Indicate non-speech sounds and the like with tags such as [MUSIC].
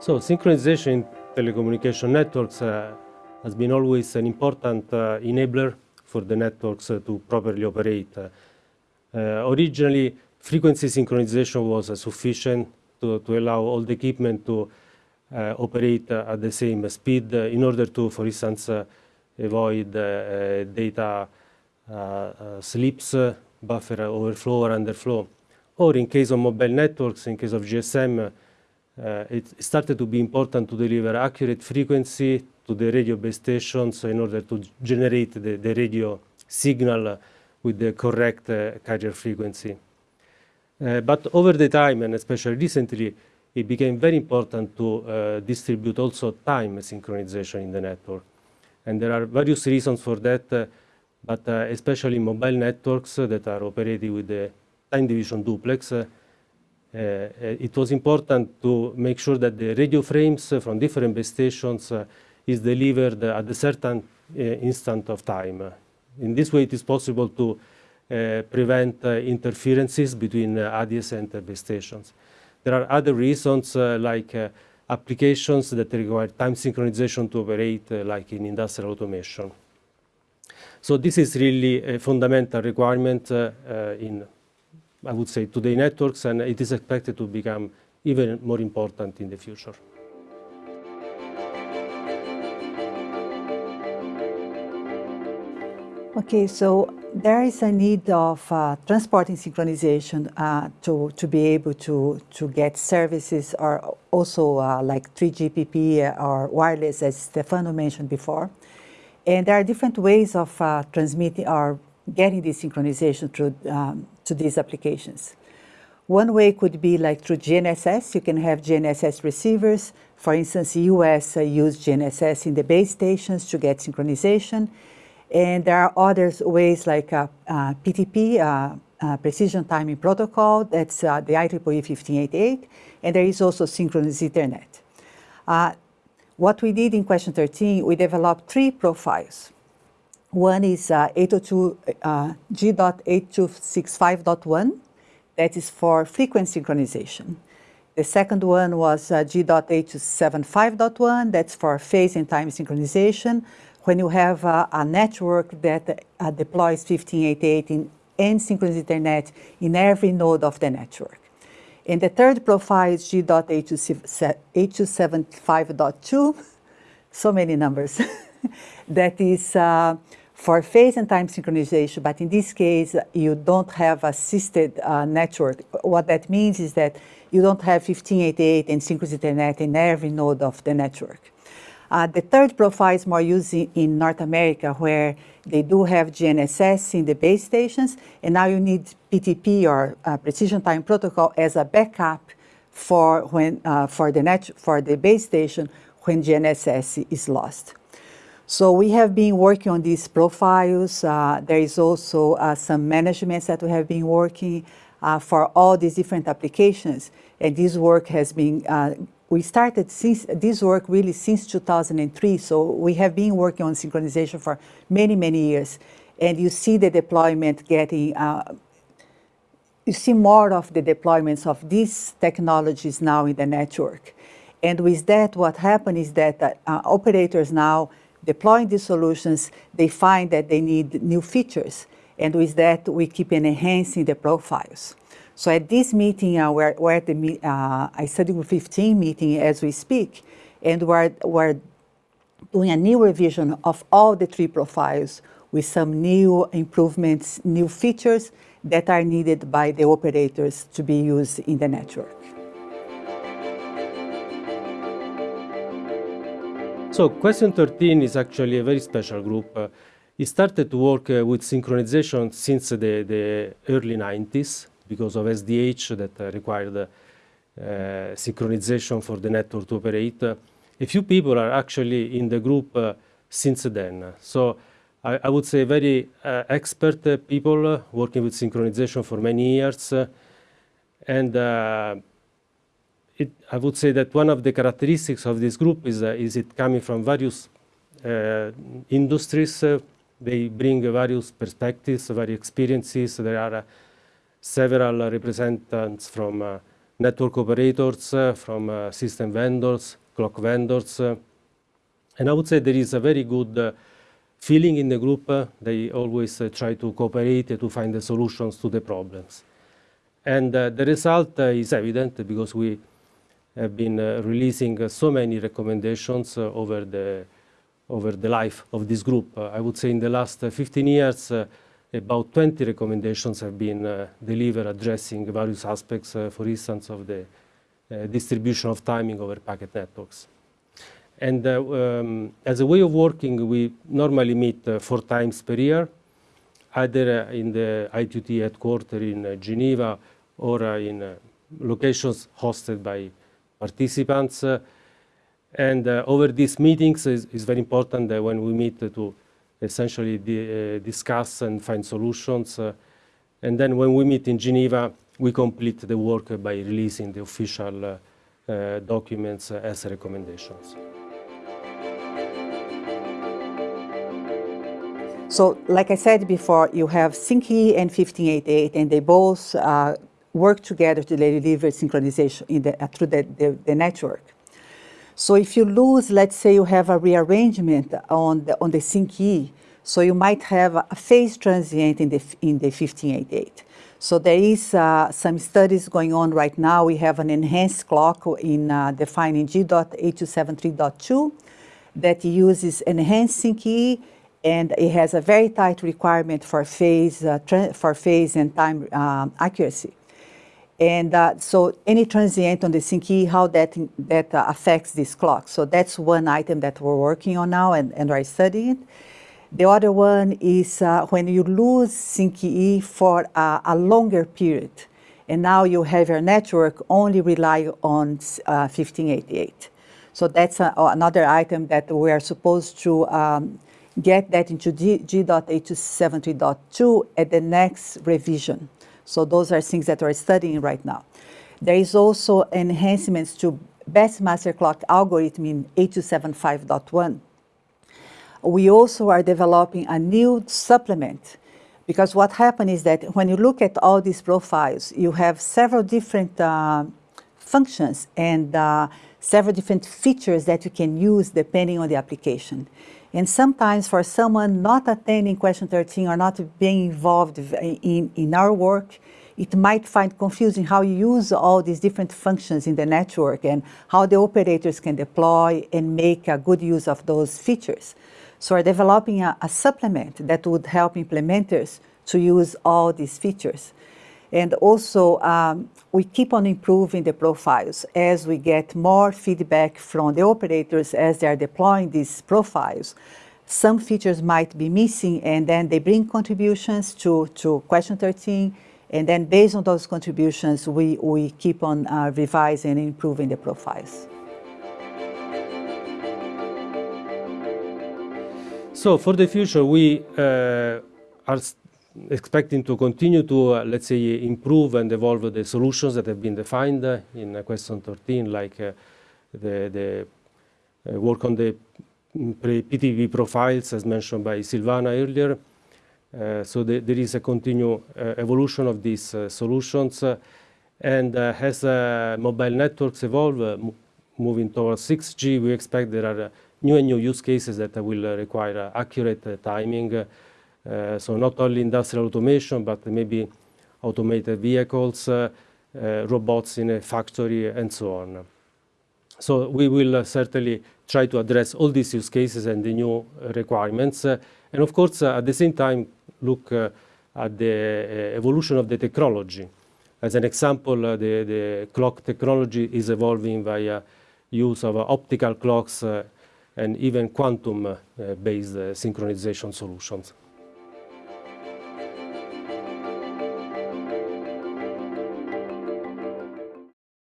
So synchronization in telecommunication networks uh, has been always an important uh, enabler for the networks uh, to properly operate. Uh, uh, originally, frequency synchronization was uh, sufficient to, to, allow all the equipment to operate at the same speed in order to, for instance, avoid data slips, buffer overflow or underflow. Or in case of mobile networks, in case of GSM, uh, it started to be important to deliver accurate frequency to the radio base stations in order to generate the, the radio signal with the correct uh, carrier frequency. Uh, but over the time, and especially recently, it became very important to uh, distribute also time synchronization in the network. And there are various reasons for that, uh, but uh, especially mobile networks that are operated with the time division duplex, uh, uh, it was important to make sure that the radio frames from different base stations uh, is delivered at a certain instant of time. In this way, it is possible to prevent interferences between ads adjacent base stations. There are other reasons like applications that require time synchronization to operate, like in industrial automation. So this is really a fundamental requirement uh, uh, in I would say, today networks, and it is expected to become even more important in the future. Okay, so there is a need of uh, transporting synchronization uh, to, to be able to, to get services or also uh, like 3GPP or wireless, as Stefano mentioned before. And there are different ways of uh, transmitting or getting this synchronization through um, to these applications. One way could be like through GNSS. You can have GNSS receivers. For instance, US uh, use GNSS in the base stations to get synchronization. And there are other ways like uh, uh, PTP, uh, uh, Precision Timing Protocol, that's uh, the IEEE 1588, and there is also Synchronous Ethernet. what we did in question 13, we developed three profiles. One is uh, 802 uh, G.8265.1, that is for frequency synchronization. The second one was uh, G.8275.1, that's for phase and time synchronization, when you have uh, a network that uh, deploys 1588 in and synchronous Ethernet in every node of the network. And the third profile is G.8275.2, [LAUGHS] so many numbers, [LAUGHS] that is uh, for phase and time synchronization, but in this case, you don't have assisted uh, network. What that means is that you don't have 1588 and synchronous Ethernet in every node of the network. Uh, the third profile is more used in, in, North America, where they do have GNSS in the base stations, and now you need PTP or uh, Precision Time Protocol as a backup for when uh, for the net for the base station when GNSS is lost. So we have been working on these profiles. Uh, there is also uh, some management that we have been working uh, for all these different applications. And this work has been, uh, we started since, this work really since 2003. So we have been working on synchronization for many, many years. And you see the deployment getting, uh, you see more of the deployments of these technologies now in the network. And with that, what happened is that uh, operators now deploying these solutions, they find that they need new features. And with that, we keep enhancing the profiles. So at this meeting, uh, we're, we're, at the uh, I study group 15 meeting as we speak, and we're, we're doing a new revision of all the three profiles with some new improvements, new features that are needed by the operators to be used in the network. So question 13 is actually a very special group. Uh, it started to work uh, with synchronization since the, the, early 90s because of SDH that uh, required uh, synchronization for the network to operate. a few people are actually in the group uh, since then. So I, I, would say very uh, expert people working with synchronization for many years. and it, I would say that one of the characteristics of this group is, uh, is it coming from various uh, industries, uh, they bring various perspectives, various experiences. There are uh, several representatives from uh, network operators, uh, from system vendors, clock vendors. and I would say there is a very good feeling in the group. they always try to cooperate to find the solutions to the problems. And the result is evident because we have been uh, releasing uh, so many recommendations uh, over the over the life of this group. I would say in the last 15 years, about 20 recommendations have been delivered addressing various aspects, for instance, of the distribution of timing over packet networks. And um, as a way of working, we normally meet four times per year, either in the ITUT headquarters in Geneva or in locations hosted by participants. And uh, over these meetings is, is very important that when we meet to essentially uh, discuss and find solutions. Uh, and then when we meet in Geneva, we complete the work by releasing the official documents as recommendations. So, like I said before, you have SYNC-E and 1588, and they both uh, work together to deliver synchronization the, uh, through the, the, the, network. So if you lose, let's say you have a rearrangement on the, on the SYNC-E, so you might have a phase transient in the, in the 1588. So there is uh, some studies going on right now. We have an enhanced clock in uh, defining G.8273.2 that uses enhanced SYNC-E and it has a very tight requirement for phase, uh, for phase and time um, accuracy. And uh, so any transient on the SYNC-E, how that, that uh, affects this clock. So that's one item that we're working on now and, and are studying. The other one is uh, when you lose SYNC-E for a, a, longer period, and now you have your network only rely on 1588. Uh, so that's a, another item that we are supposed to um, get that into G.8273.2 at the next revision. So those are things that we're studying right now. There is also enhancements to best master clock algorithm in 8275.1. We also are developing a new supplement because what happened is that when you look at all these profiles, you have several different uh, functions and uh, several different features that you can use depending on the application. And sometimes for someone not attending question 13 or not being involved in, in our work, it might find confusing how you use all these different functions in the network and how the operators can deploy and make a good use of those features. So we're developing a, a supplement that would help implementers to use all these features. And also, um, we keep on improving the profiles as we get more feedback from the operators as they are deploying these profiles. Some features might be missing, and then they bring contributions to, to question 13, and then based on those contributions, we, we keep on uh, revising and improving the profiles. So for the future, we uh, are expecting to continue to, uh, let's say, improve and evolve the solutions that have been defined uh, in question 13, like uh, the, the uh, work on the PTP profiles, as mentioned by Silvana earlier. Uh, so the, there is a continued uh, evolution of these uh, solutions. Uh, and as mobile networks evolve, moving towards 6G, we expect there are new and new use cases that will require accurate timing, Uh, so not only industrial automation, but maybe automated vehicles, uh, uh, robots in a factory, and so on. So we will uh, certainly try to address all these use cases and the new requirements. Uh, and of course, at the same time, look at the evolution of the technology. As an example, the, the clock technology is evolving via use of optical clocks and even quantum-based synchronization solutions.